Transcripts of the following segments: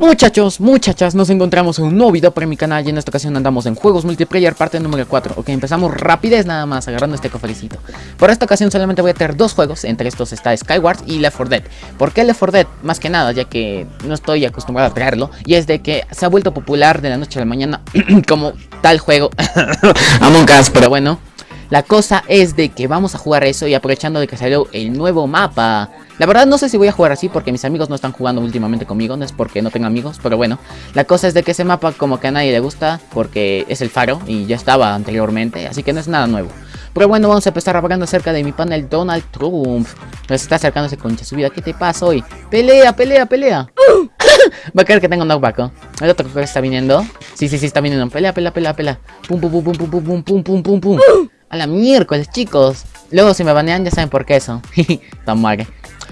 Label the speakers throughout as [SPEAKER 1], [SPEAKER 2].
[SPEAKER 1] Muchachos, muchachas, nos encontramos en un nuevo video para mi canal y en esta ocasión andamos en Juegos Multiplayer parte número 4 Ok, empezamos rapidez nada más, agarrando este cofrecito Por esta ocasión solamente voy a tener dos juegos, entre estos está Skyward y Left 4 Dead. ¿Por qué Left 4 Dead? Más que nada, ya que no estoy acostumbrado a traerlo Y es de que se ha vuelto popular de la noche a la mañana como tal juego. Among Us, pero bueno la cosa es de que vamos a jugar eso y aprovechando de que salió el nuevo mapa la verdad no sé si voy a jugar así porque mis amigos no están jugando últimamente conmigo, no es porque no tengo amigos, pero bueno. La cosa es de que ese mapa como que a nadie le gusta porque es el faro y ya estaba anteriormente, así que no es nada nuevo. Pero bueno, vamos a empezar hablando acerca de mi panel Donald Trump. Se está acercándose concha su vida, ¿qué te pasa hoy? ¡Pelea, pelea, pelea! Va a creer que tengo un knockback, ¿El otro que está viniendo? Sí, sí, sí, está viniendo. Pelea, pelea, pelea, pelea. Pum, pum, pum, pum, pum, pum, pum, pum, pum, pum. A la miércoles, chicos. Luego si me banean ya saben por qué eso. Tan madre.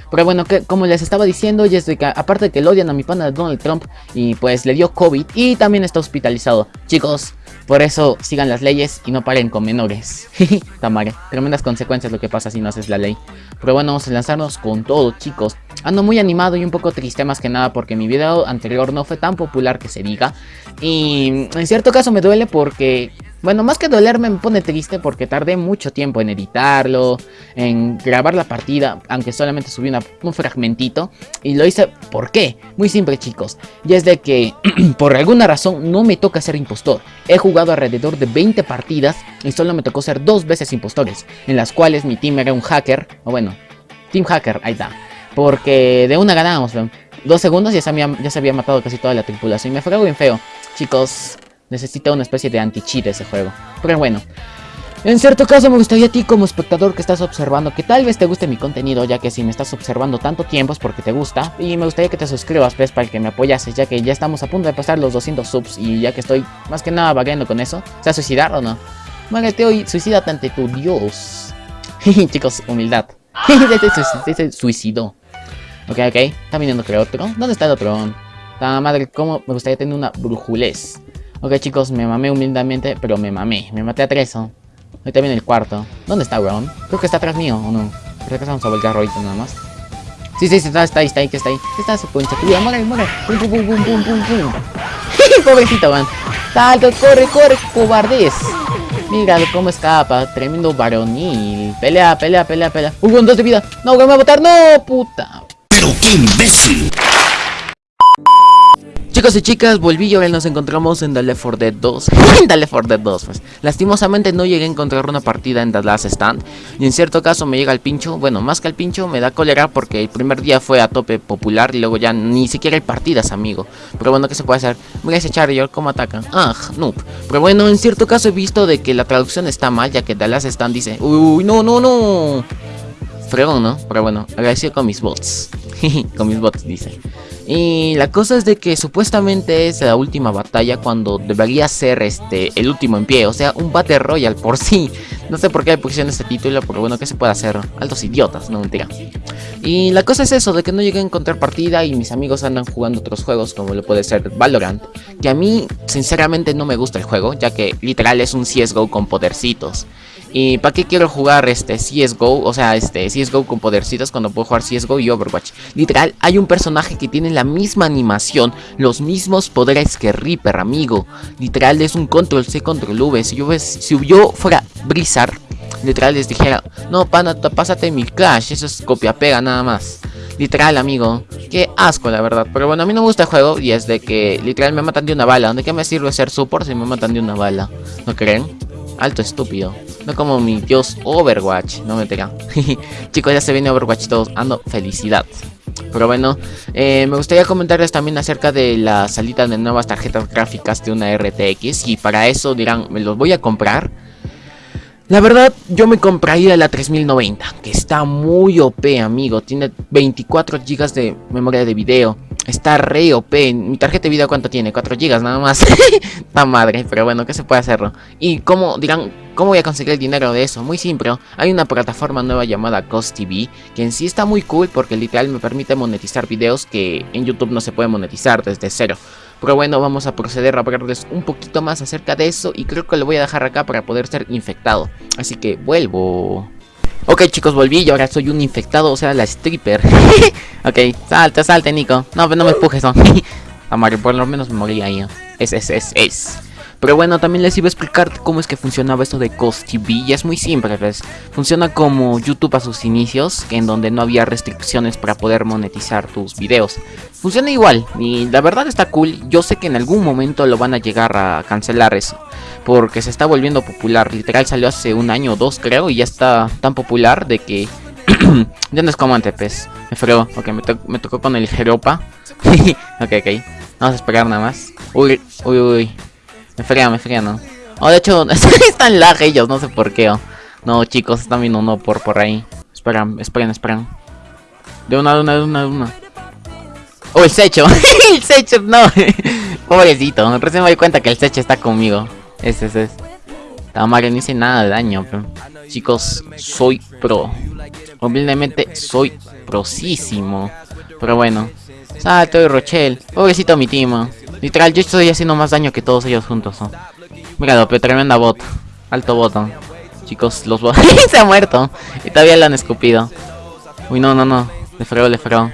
[SPEAKER 1] Pero bueno, que, como les estaba diciendo, y es de que aparte de que lo odian a mi pana Donald Trump y pues le dio COVID y también está hospitalizado. Chicos, por eso sigan las leyes y no paren con menores. Tamare, tremendas consecuencias lo que pasa si no haces la ley. Pero bueno, vamos a lanzarnos con todo, chicos. Ando muy animado y un poco triste más que nada porque mi video anterior no fue tan popular que se diga. Y en cierto caso me duele porque bueno, más que dolerme me pone triste porque tardé mucho tiempo en editarlo, en grabar la partida, aunque solamente subí un fragmentito. Y lo hice, ¿por qué? Muy simple chicos, y es de que por alguna razón no me toca ser impostor. He jugado alrededor de 20 partidas y solo me tocó ser dos veces impostores, en las cuales mi team era un hacker, o bueno, team hacker, ahí está. Porque de una ganábamos, dos segundos y ya se, había, ya se había matado casi toda la tripulación. Me fue bien feo. Chicos, necesita una especie de anti-cheat ese juego. Pero bueno. En cierto caso me gustaría a ti como espectador que estás observando que tal vez te guste mi contenido ya que si me estás observando tanto tiempo es porque te gusta y me gustaría que te suscribas pues para que me apoyases ya que ya estamos a punto de pasar los 200 subs y ya que estoy más que nada vagueando con eso, ¿se suicidar o no? Muérete hoy, suicídate ante tu Dios. Chicos, humildad. se suicidó. Ok, ok, está viniendo creo otro. ¿Dónde está el otro? La madre, cómo me gustaría tener una brujulez. Ok chicos, me mamé humildemente, pero me mamé. Me maté a tres, ¿no? Ahorita viene el cuarto. ¿Dónde está, weón? Creo que está atrás mío, ¿o no? Creo que vamos a voltear ahorita nada más. Sí, sí, está, está ahí, está ahí, que está ahí. Está su poncha. Cuidado, muere, muere. Pum, pum, pum, pum, pum, pum, pum. Pobrecito, weón. Salto, corre, corre, cobardez. Mira cómo escapa. Tremendo varonil. Pelea, pelea, pelea, pelea. Uy, dos de vida. No, me va a botar. No, puta.
[SPEAKER 2] Pero qué imbécil.
[SPEAKER 1] Chicos y chicas, volví y ahora nos encontramos en The Left 4 Dead 2 En The Left 4 Dead 2, pues. Lastimosamente no llegué a encontrar una partida en The Last Stand. Y en cierto caso me llega el pincho Bueno, más que el pincho, me da cólera porque el primer día fue a tope popular Y luego ya ni siquiera hay partidas, amigo. Pero bueno, ¿qué se puede hacer? Voy a ese ¿cómo atacan? Ah, noob. Pero bueno, en cierto caso he visto de que la traducción está mal Ya que The Last Stand dice Uy, no, no, no Fregón, ¿no? Pero bueno, agradecido con mis bots. Con mis bots, dice y la cosa es de que supuestamente es la última batalla cuando debería ser este el último en pie, o sea, un Battle Royale por sí. No sé por qué le pusieron este título, pero bueno, ¿qué se puede hacer? Altos idiotas, no mentira. Y la cosa es eso, de que no llegué a encontrar partida y mis amigos andan jugando otros juegos como lo puede ser Valorant. Que a mí, sinceramente, no me gusta el juego, ya que literal es un CSGO con podercitos. ¿Y para qué quiero jugar este CSGO? O sea, este CSGO con podercitos cuando puedo jugar CSGO y Overwatch. Literal, hay un personaje que tiene la misma animación, los mismos poderes que Reaper, amigo. Literal, es un control C, control V. Si yo, si yo fuera Blizzard, literal les dijera, no, pana, pásate mi Clash, eso es copia-pega nada más. Literal, amigo. Qué asco, la verdad. Pero bueno, a mí no me gusta el juego y es de que literal me matan de una bala. ¿De qué me sirve ser support si me matan de una bala? ¿No creen? Alto estúpido. No como mi dios Overwatch. No me pega. Chicos, ya se viene Overwatch todos. Ando felicidad. Pero bueno, eh, me gustaría comentarles también acerca de la salida de nuevas tarjetas gráficas de una RTX. Y para eso dirán, ¿me los voy a comprar? La verdad, yo me compraría la 3090, que está muy OP, amigo. Tiene 24 GB de memoria de video. Está re OP. Mi tarjeta de video, ¿cuánto tiene? 4 GB nada más. Está madre, pero bueno, ¿qué se puede hacerlo? Y cómo, dirán, ¿cómo voy a conseguir el dinero de eso? Muy simple. Hay una plataforma nueva llamada Cost TV, que en sí está muy cool porque literal me permite monetizar videos que en YouTube no se puede monetizar desde cero. Pero bueno, vamos a proceder a hablarles un poquito más acerca de eso y creo que lo voy a dejar acá para poder ser infectado. Así que vuelvo. Ok chicos, volví y ahora soy un infectado, o sea, la stripper. ok, salte, salte Nico. No, no me empujes, no. Amario, por lo menos me morí ahí. Es, es, es, es. Pero bueno, también les iba a explicar cómo es que funcionaba esto de Cost TV. Y es muy simple, ¿ves? Funciona como YouTube a sus inicios, en donde no había restricciones para poder monetizar tus videos. Funciona igual, y la verdad está cool. Yo sé que en algún momento lo van a llegar a cancelar eso. Porque se está volviendo popular. Literal salió hace un año o dos, creo, y ya está tan popular de que... ya no es como antes, pues. Me fregó. Ok, me, me tocó con el Jeropa. ok, ok. Vamos a esperar nada más. Uy, uy, uy. Me fría, me fría, ¿no? Oh, de hecho, están lag ellos, no sé por qué. No, chicos, están viendo uno por, por ahí. Esperan, esperen, esperan. De una, de una, de una, de una. Oh, el Secho. el Secho, no. Pobrecito. Recién me doy cuenta que el Secho está conmigo. Ese, ese. Mario no hice nada de daño, pero... Chicos, soy pro. Humildemente, soy prosísimo. Pero bueno. Salto y Rochelle. Pobrecito mi timo. Literal, yo estoy haciendo más daño que todos ellos juntos. ¿no? Míralo, pero tremenda bot. Alto botón. Chicos, los bots. se ha muerto. Y todavía lo han escupido. Uy, no, no, no. Le freo, le freo.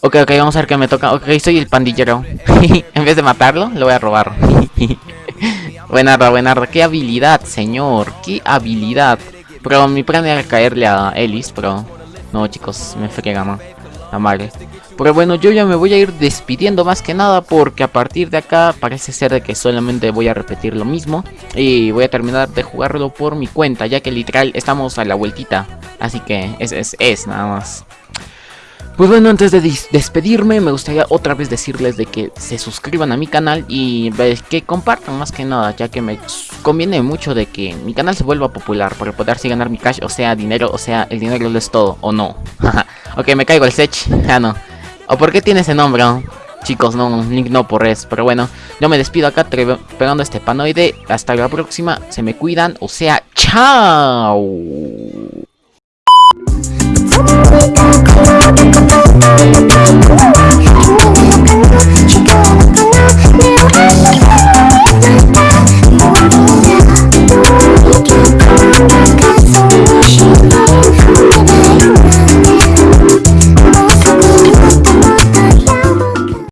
[SPEAKER 1] Ok, ok, vamos a ver qué me toca. Ok, soy el pandillero. en vez de matarlo, lo voy a robar. buenarda, buenarda. Qué habilidad, señor. Qué habilidad. Pero mi plan era caerle a Ellis, pero... No, chicos, me frega, ¿no? La madre. Pero bueno, yo ya me voy a ir despidiendo más que nada porque a partir de acá parece ser de que solamente voy a repetir lo mismo y voy a terminar de jugarlo por mi cuenta ya que literal estamos a la vueltita, así que es, es, es nada más. Pues bueno, antes de despedirme, me gustaría otra vez decirles de que se suscriban a mi canal y que compartan más que nada, ya que me conviene mucho de que mi canal se vuelva popular para poder así ganar mi cash, o sea, dinero, o sea, el dinero lo es todo, o no. ok, me caigo el sech, ah no. ¿O por qué tiene ese nombre? Chicos, no, Link no por res. Pero bueno, yo me despido acá pegando este panoide. Hasta la próxima. Se me cuidan. O sea, chao.